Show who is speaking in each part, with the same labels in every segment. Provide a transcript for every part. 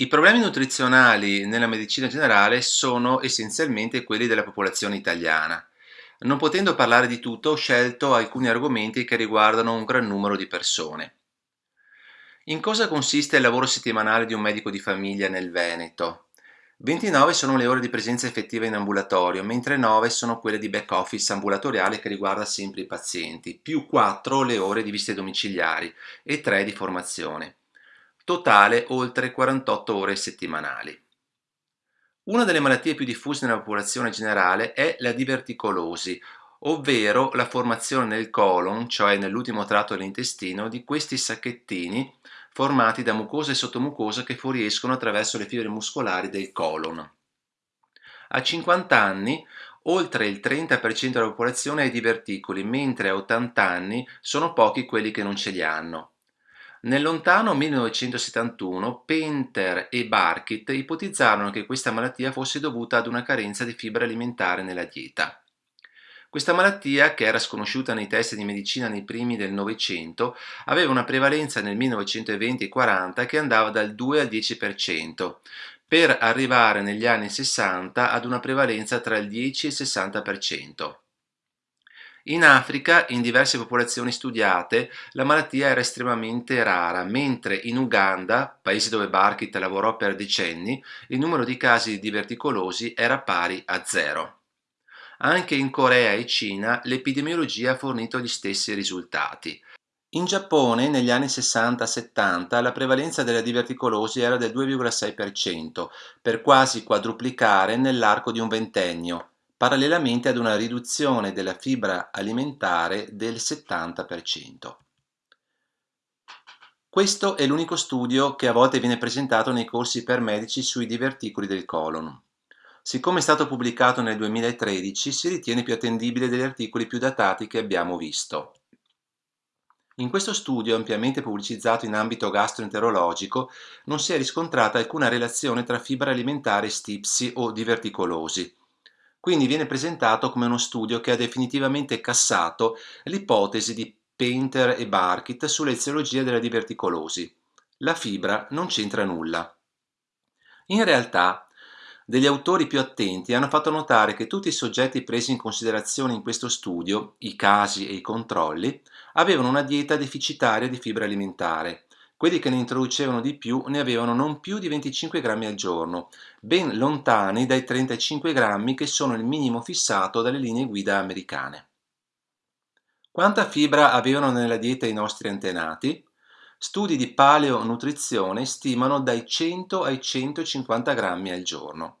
Speaker 1: I problemi nutrizionali nella medicina generale sono essenzialmente quelli della popolazione italiana. Non potendo parlare di tutto, ho scelto alcuni argomenti che riguardano un gran numero di persone. In cosa consiste il lavoro settimanale di un medico di famiglia nel Veneto? 29 sono le ore di presenza effettiva in ambulatorio, mentre 9 sono quelle di back office ambulatoriale che riguarda sempre i pazienti, più 4 le ore di visite domiciliari e 3 di formazione totale oltre 48 ore settimanali. Una delle malattie più diffuse nella popolazione generale è la diverticolosi, ovvero la formazione nel colon, cioè nell'ultimo tratto dell'intestino, di questi sacchettini formati da mucosa e sottomucosa che fuoriescono attraverso le fibre muscolari del colon. A 50 anni oltre il 30% della popolazione ha i diverticoli, mentre a 80 anni sono pochi quelli che non ce li hanno. Nel lontano 1971 Painter e Barkit ipotizzarono che questa malattia fosse dovuta ad una carenza di fibra alimentare nella dieta. Questa malattia, che era sconosciuta nei test di medicina nei primi del Novecento, aveva una prevalenza nel 1920 e 40 che andava dal 2 al 10%, per arrivare negli anni 60 ad una prevalenza tra il 10 e il 60%. In Africa, in diverse popolazioni studiate, la malattia era estremamente rara, mentre in Uganda, paese dove Barkit lavorò per decenni, il numero di casi di diverticolosi era pari a zero. Anche in Corea e Cina l'epidemiologia ha fornito gli stessi risultati. In Giappone, negli anni 60-70, la prevalenza della diverticolosi era del 2,6%, per quasi quadruplicare nell'arco di un ventennio, parallelamente ad una riduzione della fibra alimentare del 70%. Questo è l'unico studio che a volte viene presentato nei corsi per medici sui diverticoli del colon. Siccome è stato pubblicato nel 2013, si ritiene più attendibile degli articoli più datati che abbiamo visto. In questo studio, ampiamente pubblicizzato in ambito gastroenterologico, non si è riscontrata alcuna relazione tra fibra alimentare e stipsi o diverticolosi, quindi viene presentato come uno studio che ha definitivamente cassato l'ipotesi di Painter e Barkit sull'eziologia della diverticolosi. La fibra non c'entra nulla. In realtà, degli autori più attenti hanno fatto notare che tutti i soggetti presi in considerazione in questo studio, i casi e i controlli, avevano una dieta deficitaria di fibra alimentare, quelli che ne introducevano di più ne avevano non più di 25 grammi al giorno, ben lontani dai 35 grammi che sono il minimo fissato dalle linee guida americane. Quanta fibra avevano nella dieta i nostri antenati? Studi di paleonutrizione stimano dai 100 ai 150 grammi al giorno.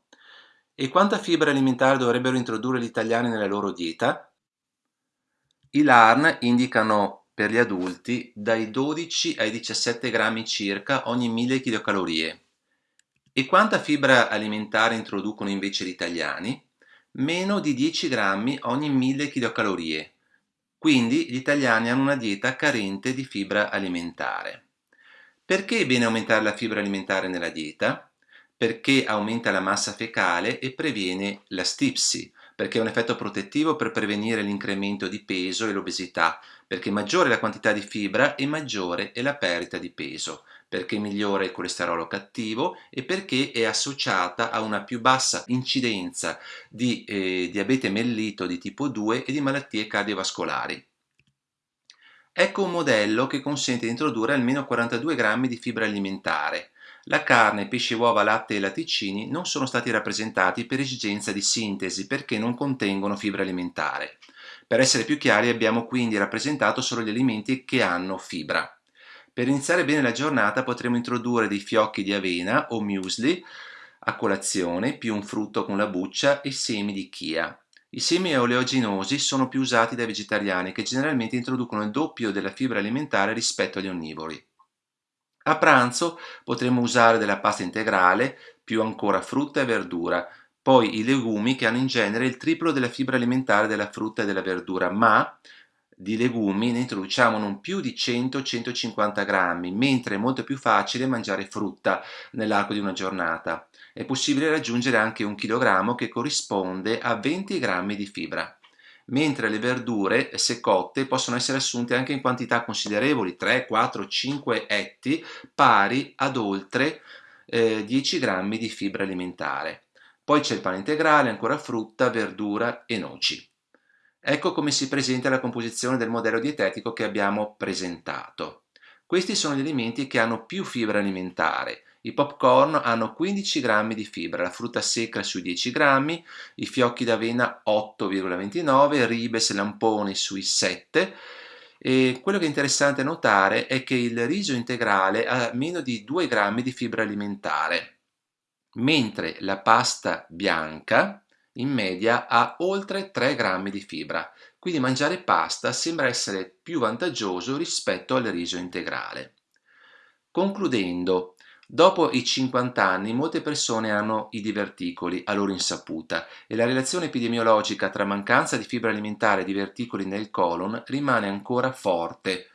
Speaker 1: E quanta fibra alimentare dovrebbero introdurre gli italiani nella loro dieta? I LARN indicano per gli adulti dai 12 ai 17 grammi circa ogni 1000 kcal. E quanta fibra alimentare introducono invece gli italiani? Meno di 10 grammi ogni 1000 kcal. Quindi gli italiani hanno una dieta carente di fibra alimentare. Perché è bene aumentare la fibra alimentare nella dieta? Perché aumenta la massa fecale e previene la stipsi, perché è un effetto protettivo per prevenire l'incremento di peso e l'obesità, perché maggiore è la quantità di fibra e maggiore è la perdita di peso, perché migliore il colesterolo cattivo e perché è associata a una più bassa incidenza di eh, diabete mellito di tipo 2 e di malattie cardiovascolari. Ecco un modello che consente di introdurre almeno 42 grammi di fibra alimentare, la carne, pesce, uova, latte e latticini non sono stati rappresentati per esigenza di sintesi perché non contengono fibra alimentare. Per essere più chiari abbiamo quindi rappresentato solo gli alimenti che hanno fibra. Per iniziare bene la giornata potremo introdurre dei fiocchi di avena o muesli a colazione, più un frutto con la buccia e semi di chia. I semi oleaginosi sono più usati dai vegetariani che generalmente introducono il doppio della fibra alimentare rispetto agli onnivori. A pranzo potremo usare della pasta integrale, più ancora frutta e verdura, poi i legumi che hanno in genere il triplo della fibra alimentare della frutta e della verdura, ma di legumi ne introduciamo non più di 100-150 grammi, mentre è molto più facile mangiare frutta nell'arco di una giornata. È possibile raggiungere anche un chilogrammo che corrisponde a 20 grammi di fibra mentre le verdure, se cotte, possono essere assunte anche in quantità considerevoli, 3, 4, 5 etti, pari ad oltre eh, 10 grammi di fibra alimentare. Poi c'è il pane integrale, ancora frutta, verdura e noci. Ecco come si presenta la composizione del modello dietetico che abbiamo presentato. Questi sono gli alimenti che hanno più fibra alimentare. I popcorn hanno 15 grammi di fibra, la frutta secca sui 10 grammi, i fiocchi d'avena 8,29, ribes e lamponi sui 7, e quello che è interessante notare è che il riso integrale ha meno di 2 grammi di fibra alimentare, mentre la pasta bianca in media ha oltre 3 grammi di fibra, quindi mangiare pasta sembra essere più vantaggioso rispetto al riso integrale. Concludendo, Dopo i 50 anni molte persone hanno i diverticoli a loro insaputa e la relazione epidemiologica tra mancanza di fibra alimentare e diverticoli nel colon rimane ancora forte.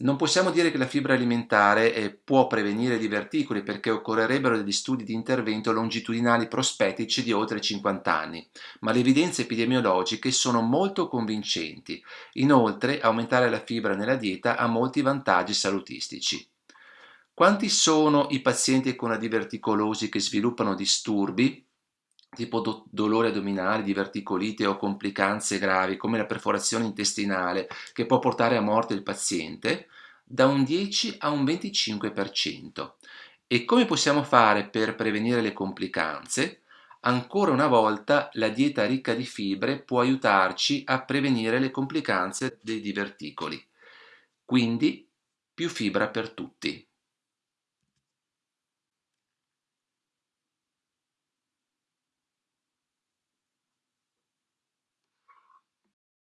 Speaker 1: Non possiamo dire che la fibra alimentare eh, può prevenire i diverticoli perché occorrerebbero degli studi di intervento longitudinali prospettici di oltre 50 anni, ma le evidenze epidemiologiche sono molto convincenti. Inoltre, aumentare la fibra nella dieta ha molti vantaggi salutistici. Quanti sono i pazienti con la diverticolosi che sviluppano disturbi, tipo do dolore addominale, diverticolite o complicanze gravi come la perforazione intestinale che può portare a morte il paziente? Da un 10 a un 25%. E come possiamo fare per prevenire le complicanze? Ancora una volta la dieta ricca di fibre può aiutarci a prevenire le complicanze dei diverticoli. Quindi più fibra per tutti.